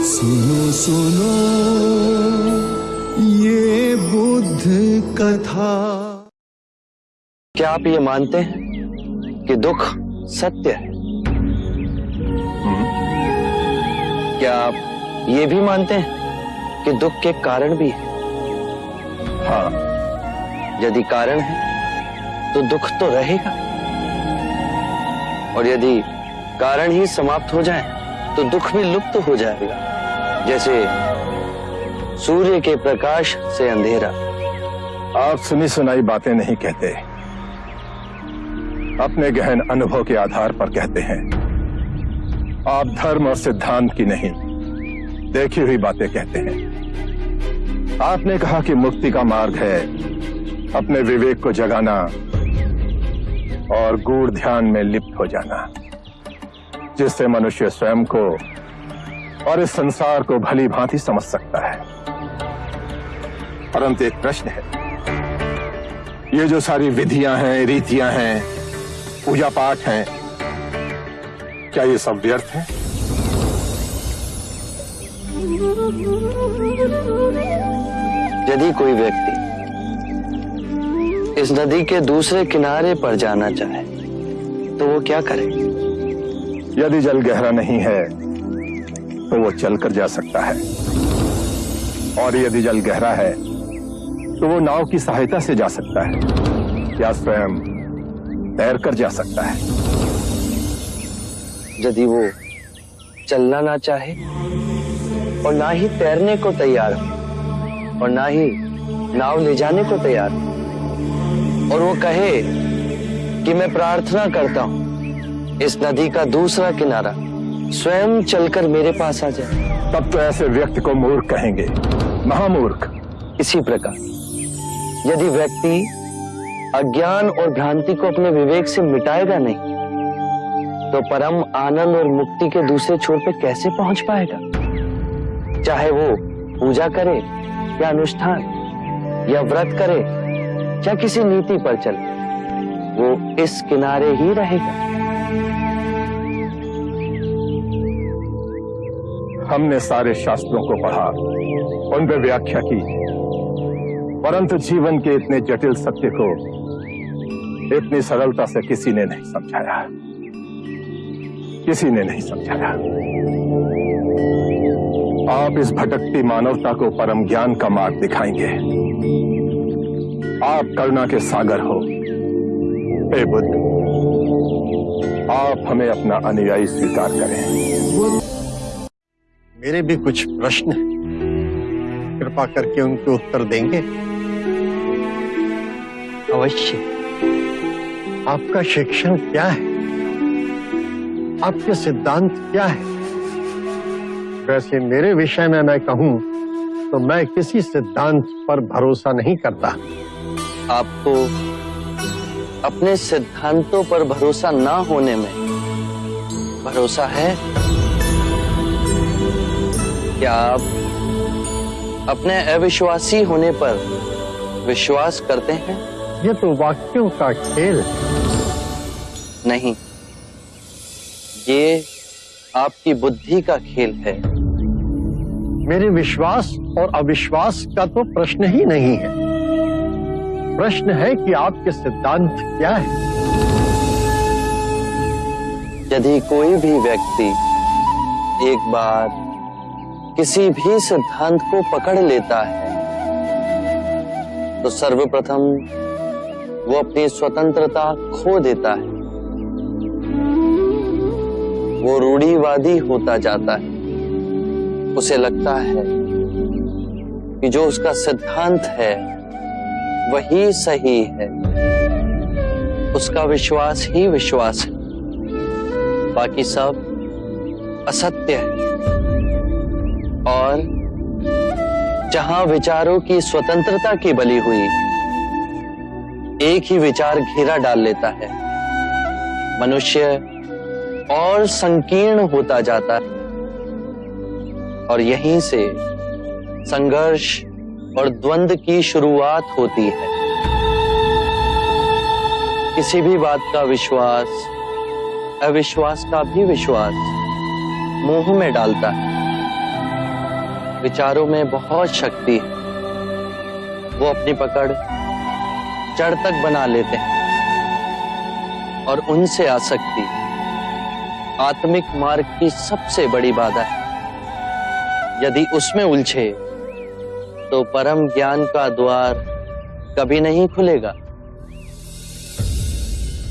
सुनो सुनो, ये बुद्ध कथा। क्या आप ये मानते हैं कि दुख सत्य है? क्या आप ये भी मानते हैं कि दुख के कारण भी है? हाँ यदि कारण है तो दुख तो रहेगा। और यदि कारण ही समाप्त हो जाए तो दुख भी लुप्त तो हो जाएगा। जैसे सूर्य के प्रकाश से अंधेरा। आप सुनी सुनाई बातें नहीं कहते। अपने गहन अनुभव के आधार पर कहते हैं। आप धर्म और सिद्धांत की नहीं, देखी हुई बातें कहते हैं। आपने कहा कि मुक्ति का मार्ग है अपने विवेक को जगाना और गूढ़ ध्यान में लिप्त हो जाना, जिससे मनुष्य स्वयं को और इस संसार को भली भांति समझ सकता है। परंतु एक प्रश्न है। ये जो सारी विधियाँ हैं रीतियाँ हैं पूजा पाठ हैं क्या ये सब व्यर्थ है? यदि कोई व्यक्ति इस नदी के दूसरे किनारे पर जाना चाहे तो वो क्या करे? यदि जल गहरा नहीं है तो वो चलकर जा सकता है। और यदि जल गहरा है तो वो नाव की सहायता से जा सकता है, या स्वयं तैर कर जा सकता है। यदि वो चलना ना चाहे, और ना ही तैरने को तैयार, और ना ही नाव ले जाने को तैयार, और वो कहे कि मैं प्रार्थना करता हूँ, इस नदी का दूसरा किनारा। स्वयं चलकर मेरे पास आ जाए। तब तो ऐसे व्यक्ति को मूर्ख कहेंगे। महामूर्ख। इसी प्रकार। यदि व्यक्ति अज्ञान और भ्रांति को अपने विवेक से मिटाएगा नहीं तो परम आनंद और मुक्ति के दूसरे छोर पे कैसे पहुँच पाएगा? चाहे वो पूजा करे या अनुष्ठान, या व्रत करे, या किसी नीति पर चले, वो इस किनारे ही रहेगा। हमने सारे शास्त्रों को पढ़ा उन पर व्याख्या की। परंतु जीवन के इतने जटिल सत्य को इतनी सरलता से किसी ने नहीं समझाया। किसी ने नहीं समझाया। आप इस भटकती मानवता को परम ज्ञान का मार्ग दिखाएँगे। आप करुणा के सागर हो बुद्ध। आप हमें अपना अनुयायी स्वीकार करें। मेरे भी कुछ प्रश्न हैं। कृपा करके उनके उत्तर देंगे। अवश्य। आपका शिक्षण क्या है? आपके सिद्धांत क्या है? वैसे मेरे विषय में मैं कहूँ तो मैं किसी सिद्धांत पर भरोसा नहीं करता। आपको अपने सिद्धांतों पर भरोसा ना होने में भरोसा है? क्या आप अपने अविश्वासी होने पर विश्वास करते हैं? ये तो वाक्यों का खेल नहीं ये आपकी बुद्धि का खेल है। मेरे विश्वास और अविश्वास का तो प्रश्न ही नहीं है। प्रश्न है कि आपके सिद्धांत क्या है? यदि कोई भी व्यक्ति एक बार किसी भी सिद्धांत को पकड़ लेता है तो सर्वप्रथम वो अपनी स्वतंत्रता खो देता है। वो रूढ़ीवादी होता जाता है। उसे लगता है कि जो उसका सिद्धांत है, वही सही है। उसका विश्वास ही विश्वास है। बाकी सब असत्य है। और जहाँ विचारों की स्वतंत्रता की बली हुई, एक ही विचार घेरा डाल लेता है। मनुष्य और संकीर्ण होता जाता है। और यहीं से संघर्ष और द्वंद की शुरुआत होती है। किसी भी बात का विश्वास, अविश्वास का भी विश्वास मोह में डालता है। विचारों में बहुत शक्ति है। वो अपनी पकड़ जड़ तक बना लेते हैं और उनसे आसक्ति आत्मिक मार्ग की सबसे बड़ी बाधा है। यदि उसमें उलझे तो परम ज्ञान का द्वार कभी नहीं खुलेगा।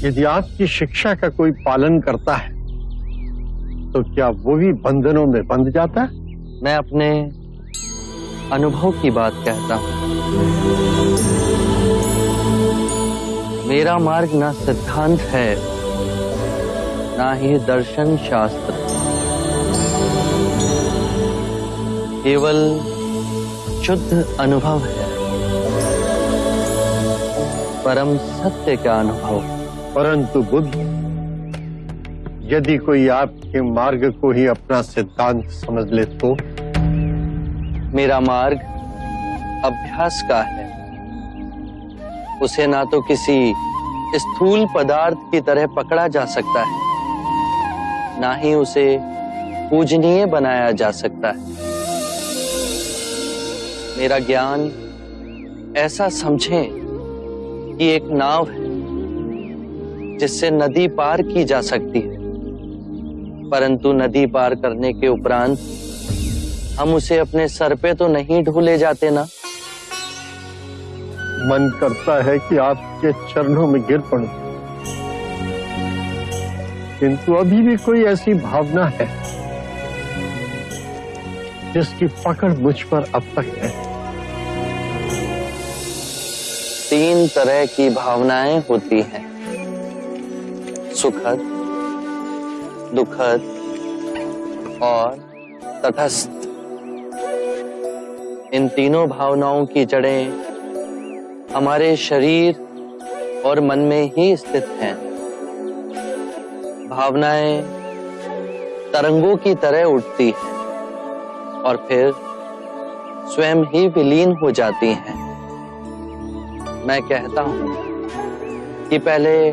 यदि आपकी शिक्षा का कोई पालन करता है तो क्या वो भी बंधनों में बंध जाता है? मैं अपने अनुभव की बात कहता हूँ। मेरा मार्ग ना सिद्धांत है, ना ही दर्शन शास्त्र। केवल शुद्ध अनुभव है, परम सत्य का अनुभव। परंतु बुद्ध, यदि कोई आपके मार्ग को ही अपना सिद्धांत समझ ले तो मेरा मार्ग अभ्यास का है। उसे ना तो किसी स्थूल पदार्थ की तरह पकड़ा जा सकता है, ना ही उसे पूजनीय बनाया जा सकता है। मेरा ज्ञान ऐसा समझें कि एक नाव है, जिससे नदी पार की जा सकती है, परंतु नदी पार करने के उपरांत हम उसे अपने सर पे तो नहीं ढूले जाते ना। मन करता है कि आपके चरणों में गिर पड़ूं। किंतु अभी भी कोई ऐसी भावना है जिसकी पकड़ मुझ पर अब तक है। तीन तरह की भावनाएँ होती हैं। सुखद दुखद और तटस्थ। इन तीनों भावनाओं की जड़ें हमारे शरीर और मन में ही स्थित हैं। भावनाएँ तरंगों की तरह उठती हैं और फिर स्वयं ही विलीन हो जाती हैं। मैं कहता हूँ कि पहले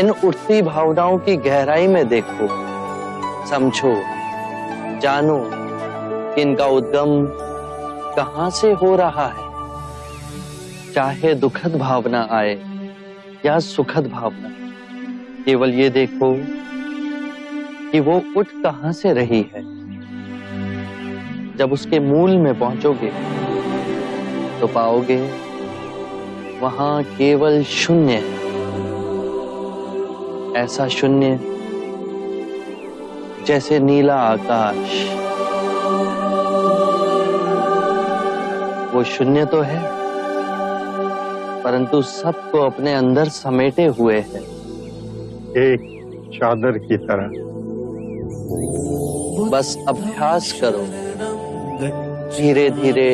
इन उठती भावनाओं की गहराई में देखो, समझो, जानो कि इनका उद्गम कहाँ से हो रहा है? चाहे दुखद भावना आए या सुखद भावना, केवल ये देखो कि वो उठ कहाँ से रही है। जब उसके मूल में पहुंचोगे तो पाओगे वहाँ केवल शून्य है। ऐसा शून्य जैसे नीला आकाश। वो शून्य तो है परंतु सबको अपने अंदर समेटे हुए है। एक चादर की तरह। बस अभ्यास करो। धीरे धीरे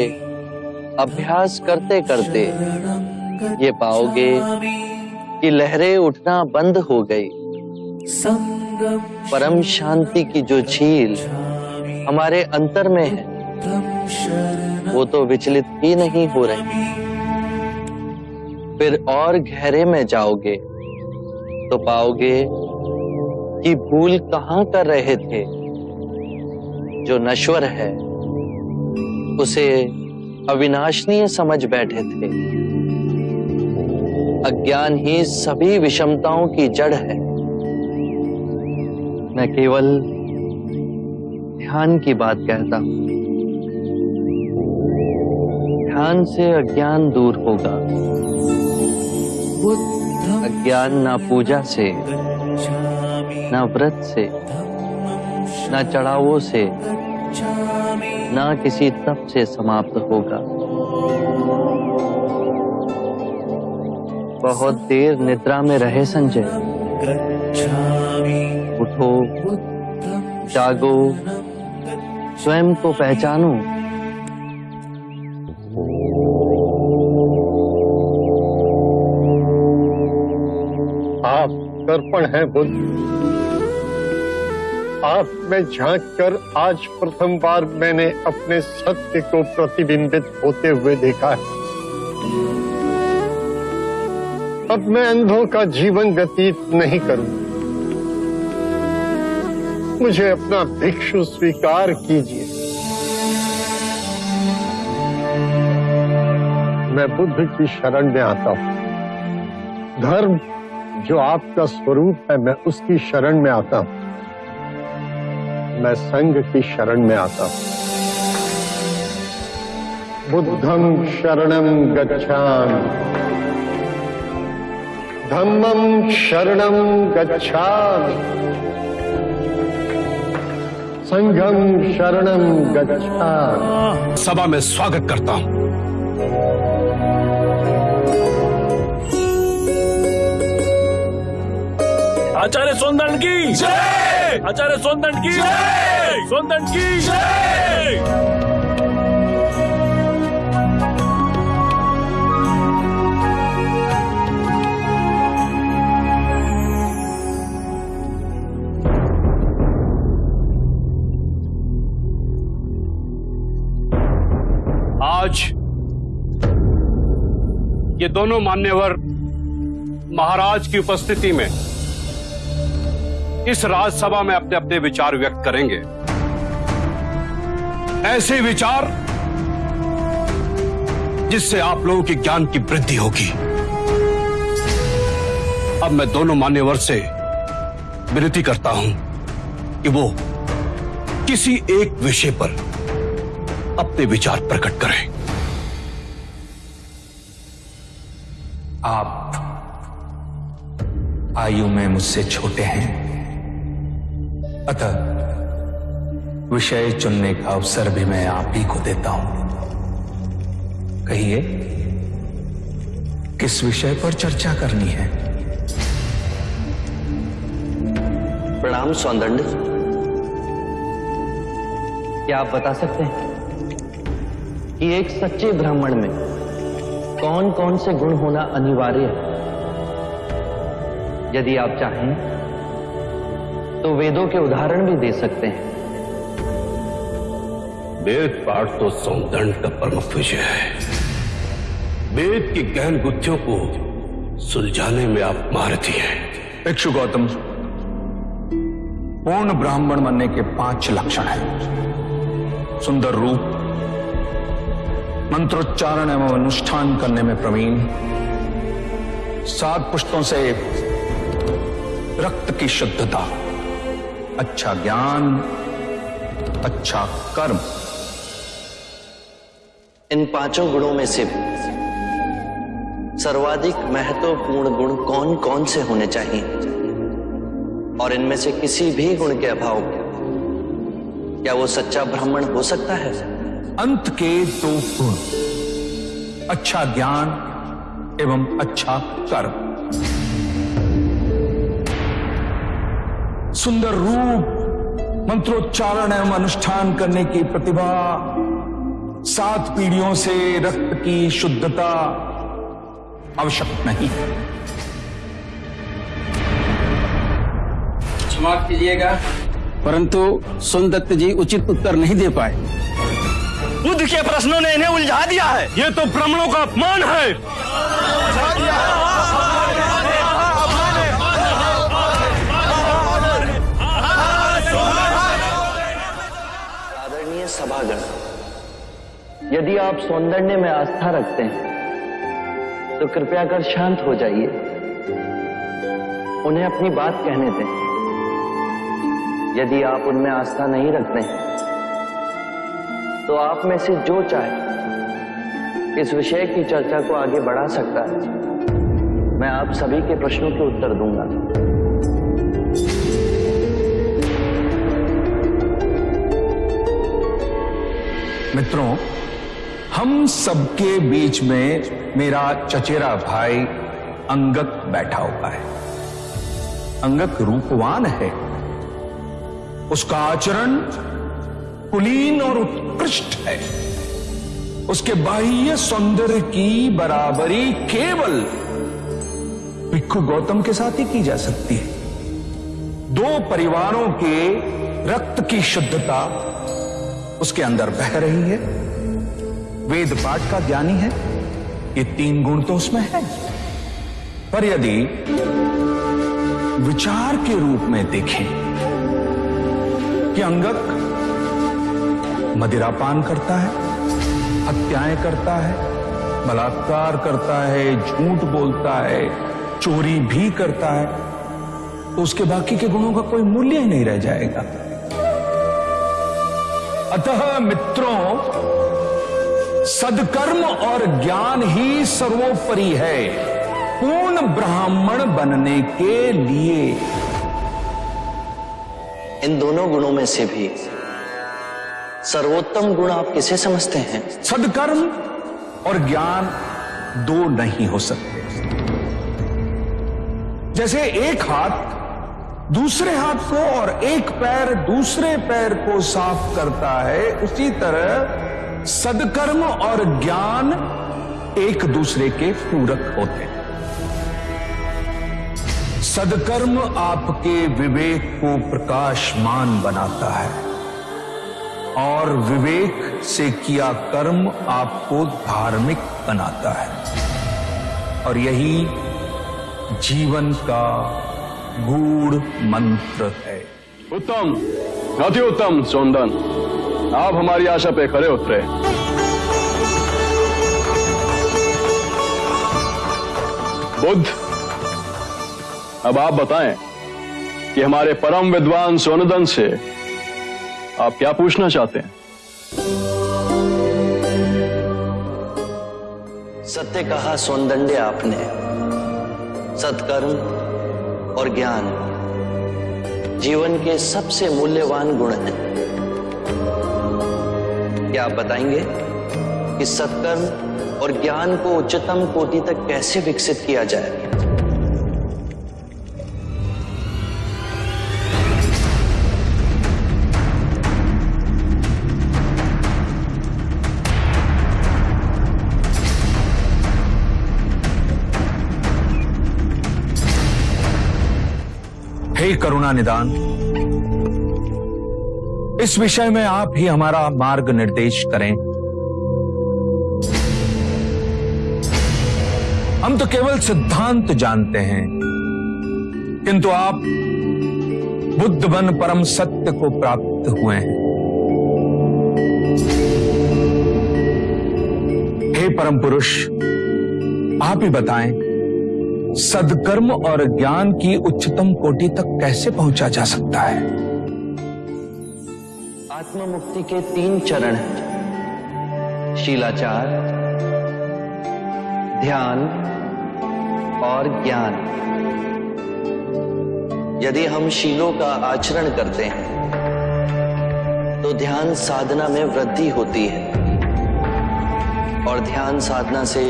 अभ्यास करते करते ये पाओगे कि लहरें उठना बंद हो गई। परम शांति की जो झील हमारे अंतर में है वो तो विचलित ही नहीं हो रही। फिर और गहरे में जाओगे तो पाओगे कि भूल कहाँ कर रहे थे। जो नश्वर है, उसे अविनाशनीय समझ बैठे थे। अज्ञान ही सभी विषमताओं की जड़ है। न केवल ध्यान की बात कहता हूँ। ध्यान से अज्ञान दूर होगा। अज्ञान ना पूजा से, ना व्रत से, ना चढ़ावों से, ना किसी तप से समाप्त होगा। बहुत देर निद्रा में रहे संजय। उठो, जागो, स्वयं को पहचानो। है बुद्ध आप में झाँक कर आज प्रथम बार मैंने अपने सत्य को प्रतिबिंबित होते हुए देखा है। अब मैं अंधों का जीवन व्यतीत नहीं करूँ। मुझे अपना भिक्षु स्वीकार कीजिए। मैं बुद्ध की शरण में आता हूँ। धर्म जो आपका स्वरूप है, मैं उसकी शरण में आता हूँ। मैं संघ की शरण में आता हूँ। बुद्धम शरणम गच्छामि। धम्मम शरणम गच्छामि। संघम शरणम गच्छामि। सभा में स्वागत करता हूँ। आचार्य सोंदन की। जय! आचार्य सोंदन की। जय! सोंदन की। जय! आज ये दोनों मान्यवर महाराज की उपस्थिति में इस राजसभा में अपने अपने विचार व्यक्त करेंगे। ऐसे विचार जिससे आप लोगों के ज्ञान की वृद्धि होगी। अब मैं दोनों मान्यवर से विनती करता हूँ कि वो किसी एक विषय पर अपने विचार प्रकट करें। आप आयु में मुझसे छोटे हैं। अतः विषय चुनने का अवसर भी मैं आप ही को देता हूँ। कहिए, किस विषय पर चर्चा करनी है? प्रणाम सौंदंड क्या आप बता सकते हैं कि एक सच्चे ब्राह्मण में कौन कौन से गुण होना अनिवार्य है? यदि आप चाहें तो वेदों के उदाहरण भी दे सकते हैं। वेद पाठ तो सौंदर्य का प्रमुख विषय है। वेद की गहन गुत्थियों को सुलझाने में आप महारथी हैं। इक्षु गौतम पूर्ण ब्राह्मण बनने के पाँच लक्षण हैं। सुंदर रूप मंत्रोच्चारण एवं अनुष्ठान करने में प्रवीण सात पुष्टों से रक्त की शुद्धता अच्छा ज्ञान अच्छा कर्म। इन पाँचों गुणों में से सर्वाधिक महत्वपूर्ण गुण कौन कौन से होने चाहिए? और इनमें से किसी भी गुण के अभाव क्या वो सच्चा ब्राह्मण हो सकता है? अंत के दो गुण अच्छा ज्ञान एवं अच्छा कर्म। सुंदर रूप मंत्रोच्चारण एवं अनुष्ठान करने की प्रतिभा सात पीढ़ियों से रक्त की शुद्धता आवश्यक नहीं क्षमा कीजिएगा। परंतु सोनदत्त जी उचित उत्तर नहीं दे पाए। बुद्ध के प्रश्नों ने इन्हें उलझा दिया है। ये तो ब्राह्मणों का अपमान है। सभागण यदि आप सौंदर्य में आस्था रखते हैं तो कृपया कर शांत हो जाइए। उन्हें अपनी बात कहने दें। यदि आप उनमें आस्था नहीं रखते तो आप में से जो चाहे, इस विषय की चर्चा को आगे बढ़ा सकता है। मैं आप सभी के प्रश्नों के उत्तर दूँगा। मित्रों, हम सबके बीच में मेरा चचेरा भाई अंगक बैठा हुआ है। अंगक रूपवान है। उसका आचरण कुलीन और उत्कृष्ट है। उसके बाह्य सौंदर्य की बराबरी केवल भिक्खु गौतम के साथ ही की जा सकती है। दो परिवारों के रक्त की शुद्धता उसके अंदर बह रही है। वेद पाठ का ज्ञानी है। ये तीन गुण तो उसमें है। पर यदि विचार के रूप में देखें कि अंगक मदिरापान करता है, हत्याएँ करता है, बलात्कार करता है, झूठ बोलता है, चोरी भी करता है तो उसके बाकी के गुणों का कोई मूल्य ही नहीं रह जाएगा। अतः मित्रों सदकर्म और ज्ञान ही सर्वोपरि है पूर्ण ब्राह्मण बनने के लिए। इन दोनों गुणों में से भी सर्वोत्तम गुण आप किसे समझते हैं? सदकर्म और ज्ञान दो नहीं हो सकते। जैसे एक हाथ दूसरे हाथ को और एक पैर दूसरे पैर को साफ़ करता है, उसी तरह सदकर्म और ज्ञान एक दूसरे के पूरक होते हैं। सदकर्म आपके विवेक को प्रकाशमान बनाता है, और विवेक से किया कर्म आपको धार्मिक बनाता है, और यही जीवन का गूढ़ मंत्र है। उत्तम अति उत्तम सोंदन आप हमारी आशा पे खरे उतरे। बुद्ध अब आप बताएँ कि हमारे परम विद्वान सोनदन से आप क्या पूछना चाहते हैं? सत्य कहा सौंदंड्य आपने। सत्कर्म और ज्ञान जीवन के सबसे मूल्यवान गुण हैं। क्या आप बताएँगे कि सत्कर्म और ज्ञान को उच्चतम कोटि तक कैसे विकसित किया जाए? करुणा निदान। इस विषय में आप ही हमारा मार्ग निर्देश करें। हम तो केवल सिद्धांत जानते हैं। किंतु आप बुद्ध बन परम सत्य को प्राप्त हुए हैं। हे परम पुरुष, आप ही बताएँ सदकर्म और ज्ञान की उच्चतम कोटि तक कैसे पहुँचा जा सकता है? आत्म मुक्ति के तीन चरण शीलाचार, ध्यान और ज्ञान। यदि हम शीलों का आचरण करते हैं तो ध्यान साधना में वृद्धि होती है। और ध्यान साधना से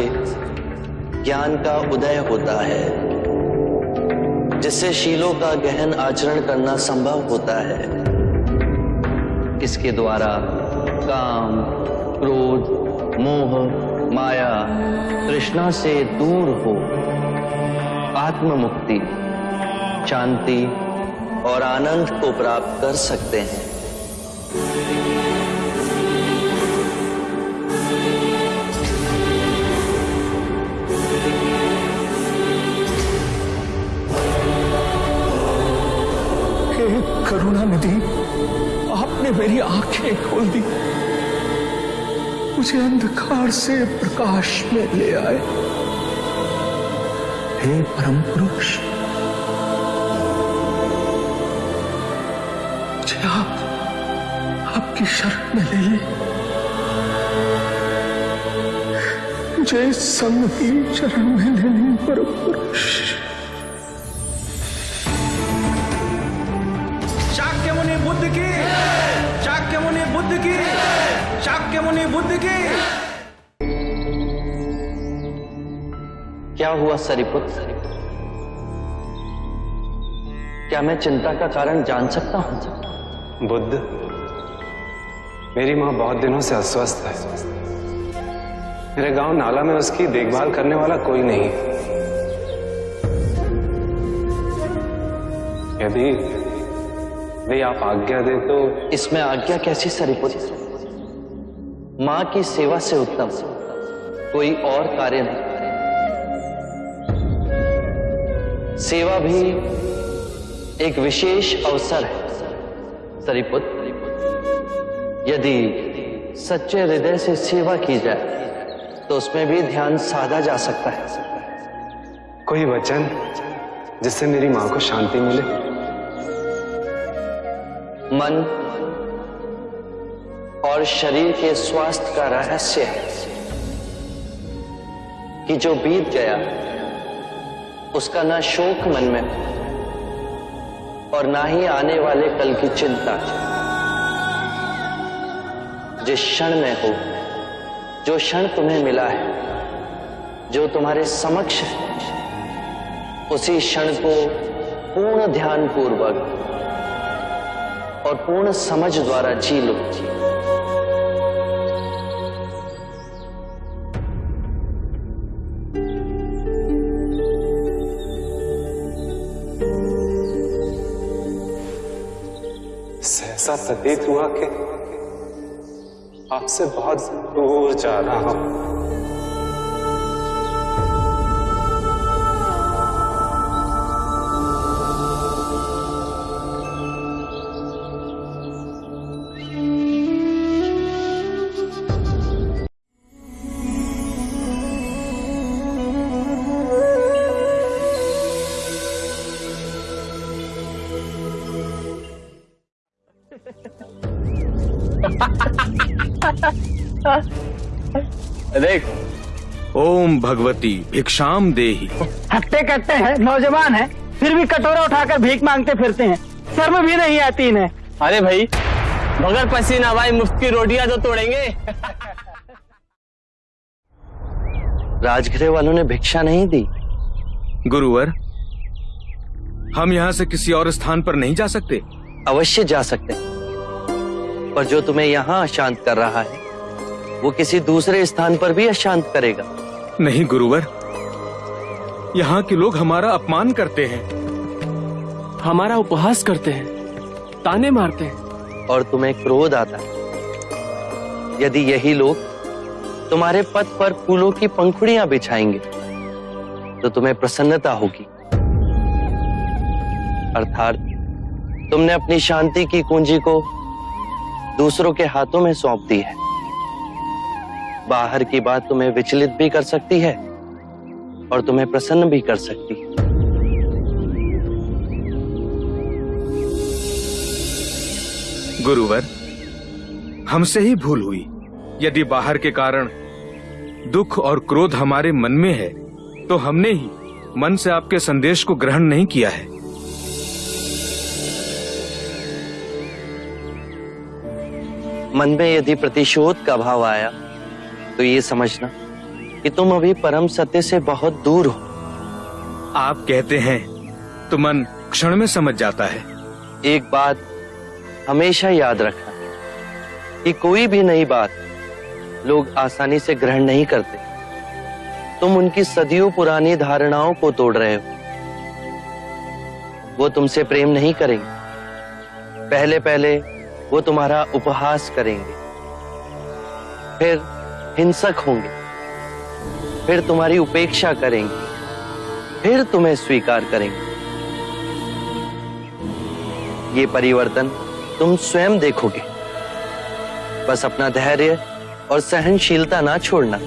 ज्ञान का उदय होता है, जिससे शीलों का गहन आचरण करना संभव होता है। इसके द्वारा काम, क्रोध, मोह, माया, तृष्णा से दूर हो आत्म मुक्ति शांति और आनंद को प्राप्त कर सकते हैं। करुणा निधि आपने मेरी आँखें खोल दी। मुझे अंधकार से प्रकाश में ले आए। हे परम पुरुष मुझे आप, आपकी शरण में ले ले। मुझे संग की शरण में ले परम पुरुष क्या हुआ सरिपुत्र क्या मैं चिंता का कारण जान सकता हूँ? बुद्ध मेरी माँ बहुत दिनों से अस्वस्थ है। मेरे गाँव नाला में उसकी देखभाल करने वाला कोई नहीं यदि वे आप आज्ञा दे तो इसमें आज्ञा कैसी सरिपुत्र माँ की सेवा से उत्तम। कोई और कार्य नहीं। सेवा भी एक विशेष अवसर है। सरिपुत्र यदि सच्चे हृदय से सेवा की जाए तो उसमें भी ध्यान साधा जा सकता है। कोई वचन जिससे मेरी माँ को शांति मिले? मन और शरीर के स्वास्थ्य का रहस्य है कि जो बीत गया उसका ना शोक मन में और ना ही आने वाले कल की चिंता। जिस क्षण में हो, जो क्षण तुम्हें मिला है, जो तुम्हारे समक्ष है, उसी क्षण को पूर्ण ध्यान पूर्वक और पूर्ण समझ द्वारा जी लो। प्रतीत हुआ कि आपसे बहुत दूर जा रहा हूँ। भगवती भिक्षाम देही। हट्टे कट्टे हैं नौजवान हैं फिर भी कटोरा उठाकर भीख मांगते फिरते हैं। शर्म भी नहीं आती इन्हें। अरे भाई मगर पसीना भाई मुफ़्त की रोटियाँ तो तोड़ेंगे। राजगृह वालों ने भिक्षा नहीं दी। गुरुवर हम यहाँ से किसी और स्थान पर नहीं जा सकते। अवश्य जा सकते हैं। पर जो तुम्हें यहाँ अशांत कर रहा है वो किसी दूसरे स्थान पर भी अशांत करेगा। नहीं गुरुवर। यहाँ के लोग हमारा अपमान करते हैं। हमारा उपहास करते हैं ताने मारते हैं। और तुम्हें क्रोध आता है। यदि यही लोग तुम्हारे पथ पर फूलों की पंखुड़ियाँ बिछाएँगे तो तुम्हें प्रसन्नता होगी। अर्थात तुमने अपनी शांति की कुंजी को दूसरों के हाथों में सौंप दी है। बाहर की बात तुम्हें विचलित भी कर सकती है और तुम्हें प्रसन्न भी कर सकती है। गुरुवर हमसे ही भूल हुई। यदि बाहर के कारण दुख और क्रोध हमारे मन में है तो हमने ही मन से आपके संदेश को ग्रहण नहीं किया है। मन में यदि प्रतिशोध का भाव आया तो ये समझना कि तुम अभी परम सत्य से बहुत दूर हो। आप कहते हैं तो मन क्षण में समझ जाता है। एक बात हमेशा याद रखना कि कोई भी नई बात लोग आसानी से ग्रहण नहीं करते। तुम उनकी सदियों पुरानी धारणाओं को तोड़ रहे हो। वो तुमसे प्रेम नहीं करेंगे। पहले पहले वो तुम्हारा उपहास करेंगे। फिर हिंसक होंगे। फिर तुम्हारी उपेक्षा करेंगे। फिर तुम्हें स्वीकार करेंगे। ये परिवर्तन तुम स्वयं देखोगे। बस अपना धैर्य और सहनशीलता ना छोड़ना।